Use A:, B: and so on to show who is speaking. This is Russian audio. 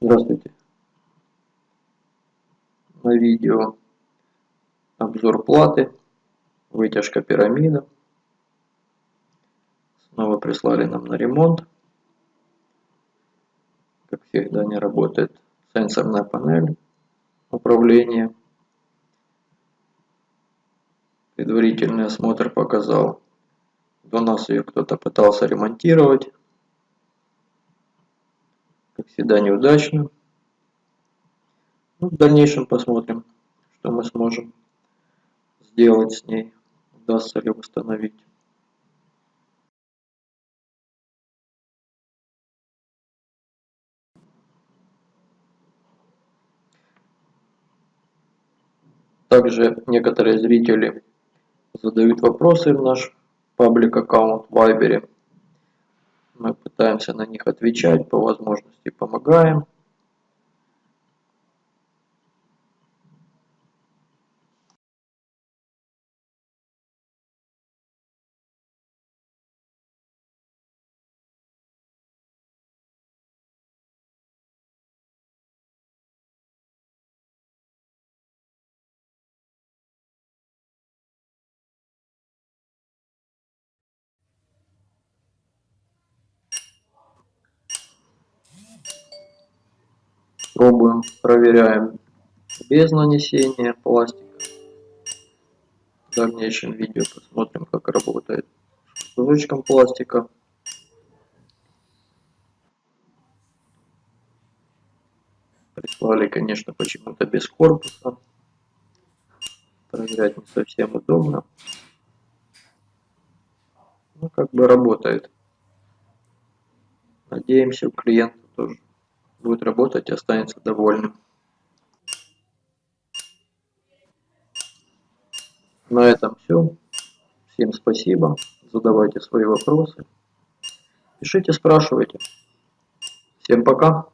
A: Здравствуйте. На видео обзор платы, вытяжка пирамида. Снова прислали нам на ремонт. Как всегда не работает сенсорная панель управления. Предварительный осмотр показал, до нас ее кто-то пытался ремонтировать как всегда неудачно. Ну, в дальнейшем посмотрим, что мы сможем сделать с ней, удастся ли восстановить. Также некоторые зрители задают вопросы в наш паблик аккаунт в Вайбере. Мы пытаемся на них отвечать, по возможности помогаем. Пробуем, проверяем без нанесения пластика. В дальнейшем видео посмотрим, как работает с кусочком пластика. Прислали, конечно, почему-то без корпуса. Проверять не совсем удобно. Ну, как бы работает. Надеемся, у клиента тоже будет работать и останется довольным. На этом все. Всем спасибо. Задавайте свои вопросы. Пишите, спрашивайте. Всем пока.